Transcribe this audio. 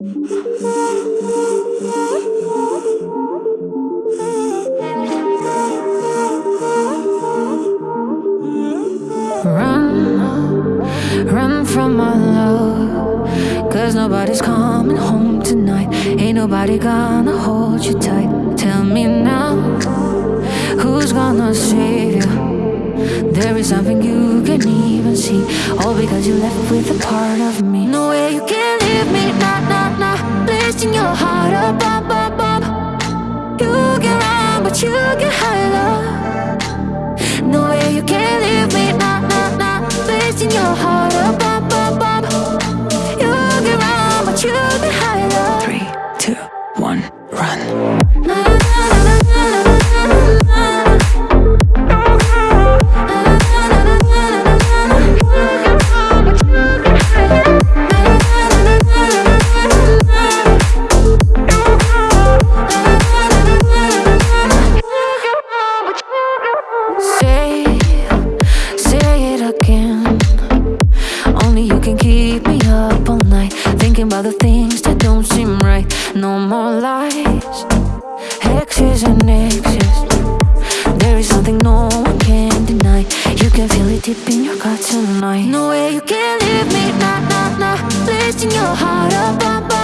Run, run from our love. Cause nobody's coming home tonight. Ain't nobody gonna hold you tight. Tell me now, who's gonna save? There is something you can't even see. All because you left with a part of me. No way you can leave me, nah, nah, nah. Lifting your heart up, up, up, up. You can run, but you can hide, love. No way you can leave me, nah, nah, nah. Lifting your heart up, up, up, up. You can run, but you can hide, love. Three, two, one, run. Thinking about the things that don't seem right. No more lies, X's and X's. There is something no one can deny. You can feel it deep in your gut tonight. No way you can leave me, nah, nah, nah. Lifting your heart up, up,